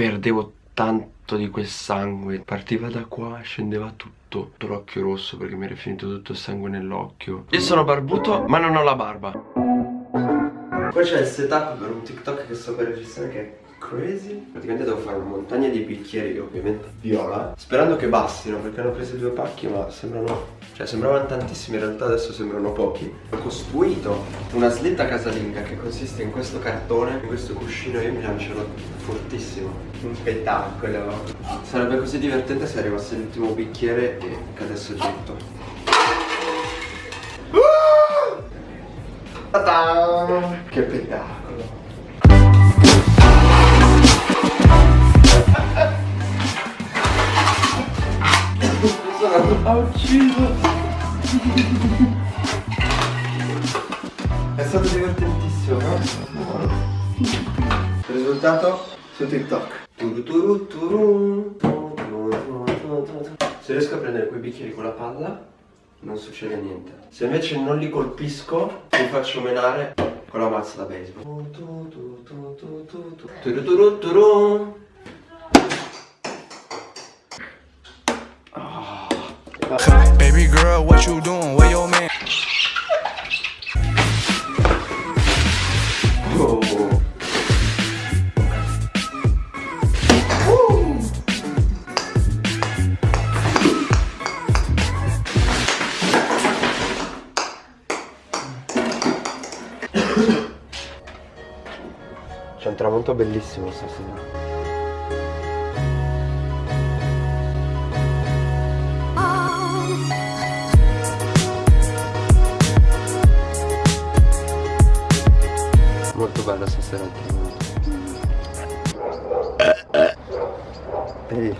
perdevo tanto di quel sangue. Partiva da qua, scendeva tutto L'occhio rosso perché mi era finito tutto il sangue nell'occhio. Io sono barbuto ma non ho la barba. Qua c'è il setup per un TikTok che sto per registrare che è crazy. Praticamente devo fare una montagna di bicchieri ovviamente viola Sperando che bastino perché hanno preso due pacchi ma sembrano Cioè sembravano tantissimi in realtà adesso sembrano pochi. Ho costruito una slitta casalinga che consiste in questo cartone In questo cuscino io mi lancerò fortissimo. Un spettacolo. Sarebbe così divertente se arrivasse l'ultimo bicchiere e cadesse tutto. Che spettacolo ha ucciso È stato divertentissimo, no? Il risultato su TikTok Se riesco a prendere quei bicchieri con la palla non succede niente Se invece non li colpisco mi faccio menare con la mazza da baseball Baby girl, what you doing? Where your man? C'è un tramonto bellissimo stasera bella stasera il tramonto Ehi,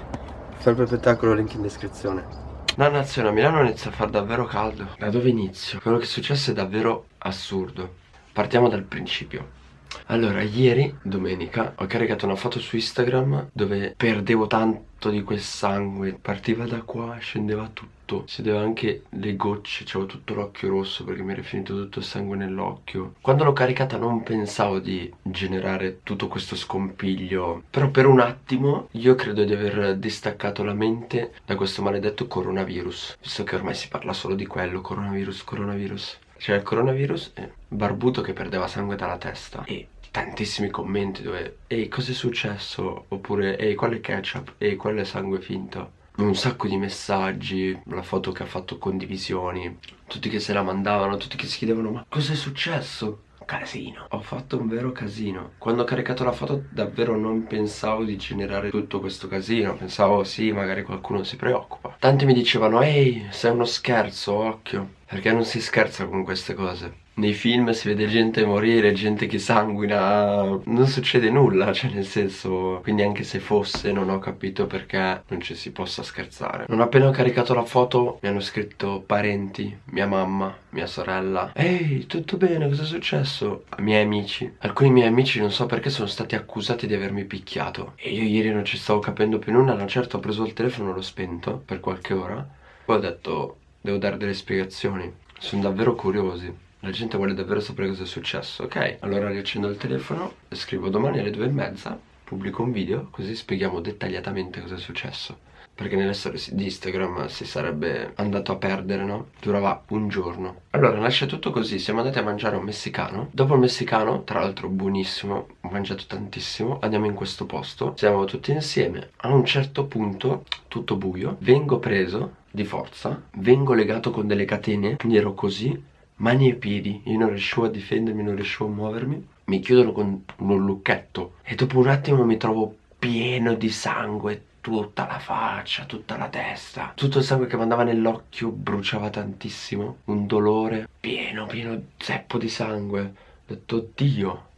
sempre spettacolo, link in descrizione. Dannazione, a Milano inizia a far davvero caldo. Da dove inizio? Quello che è successo è davvero assurdo. Partiamo dal principio. Allora, ieri, domenica, ho caricato una foto su Instagram dove perdevo tanto di quel sangue. Partiva da qua, scendeva tutto. Si vedeva anche le gocce, c'avevo tutto l'occhio rosso perché mi era finito tutto il sangue nell'occhio. Quando l'ho caricata non pensavo di generare tutto questo scompiglio. Però per un attimo io credo di aver distaccato la mente da questo maledetto coronavirus. Visto che ormai si parla solo di quello, coronavirus, coronavirus. C'era il coronavirus e Barbuto che perdeva sangue dalla testa e tantissimi commenti dove Ehi cosa è successo? Oppure Ehi qual è ketchup? Ehi qual è sangue finto? Un sacco di messaggi, la foto che ha fatto condivisioni Tutti che se la mandavano, tutti che si chiedevano ma cosa è successo? casino Ho fatto un vero casino Quando ho caricato la foto davvero non pensavo di generare tutto questo casino Pensavo sì magari qualcuno si preoccupa Tanti mi dicevano ehi sei uno scherzo occhio Perché non si scherza con queste cose nei film si vede gente morire, gente che sanguina, non succede nulla, cioè nel senso, quindi anche se fosse non ho capito perché non ci si possa scherzare. Non appena ho caricato la foto mi hanno scritto parenti, mia mamma, mia sorella, ehi tutto bene, cosa è successo? A miei amici, alcuni miei amici non so perché sono stati accusati di avermi picchiato e io ieri non ci stavo capendo più nulla, una certa ho preso il telefono, l'ho spento per qualche ora, poi ho detto devo dare delle spiegazioni, sono davvero curiosi. La gente vuole davvero sapere cosa è successo Ok, allora riaccendo il telefono scrivo domani alle due e mezza Pubblico un video così spieghiamo dettagliatamente cosa è successo. Perché nelle storie di Instagram si sarebbe andato a perdere, no? Durava un giorno. Allora nasce tutto così, siamo andati a mangiare un messicano. Dopo il messicano, tra l'altro buonissimo, ho mangiato tantissimo Andiamo in questo posto, siamo tutti insieme. A un certo punto, tutto buio Vengo preso di forza Vengo legato con delle catene Quindi ero così mani e piedi, io non riuscivo a difendermi, non riuscivo a muovermi, mi chiudono con un lucchetto. E dopo un attimo mi trovo pieno di sangue, tutta la faccia, tutta la testa, tutto il sangue che mi andava nell'occhio bruciava tantissimo, un dolore pieno, pieno zeppo di sangue, ho detto oddio,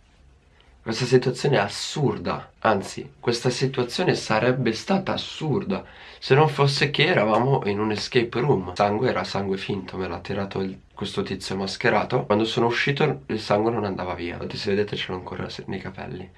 questa situazione è assurda, anzi, questa situazione sarebbe stata assurda se non fosse che eravamo in un escape room. sangue era sangue finto, me l'ha tirato il, questo tizio mascherato. Quando sono uscito il sangue non andava via, infatti se vedete ce l'ho ancora nei capelli.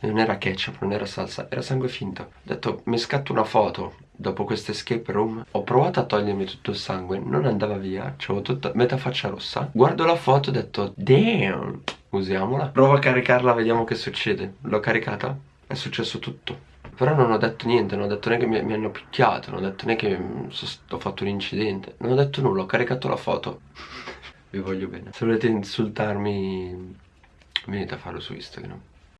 Non era ketchup, non era salsa, era sangue finto. Ho detto, mi scatto una foto dopo questo escape room. Ho provato a togliermi tutto il sangue, non andava via, c'avevo tutta metà faccia rossa. Guardo la foto e ho detto, damn usiamola Provo a caricarla, vediamo che succede L'ho caricata, è successo tutto Però non ho detto niente, non ho detto neanche che mi, mi hanno picchiato, non ho detto neanche che mm, ho fatto un incidente. Non ho detto nulla, ho caricato la foto. Vi voglio bene. Se volete insultarmi, venite a farlo su Instagram.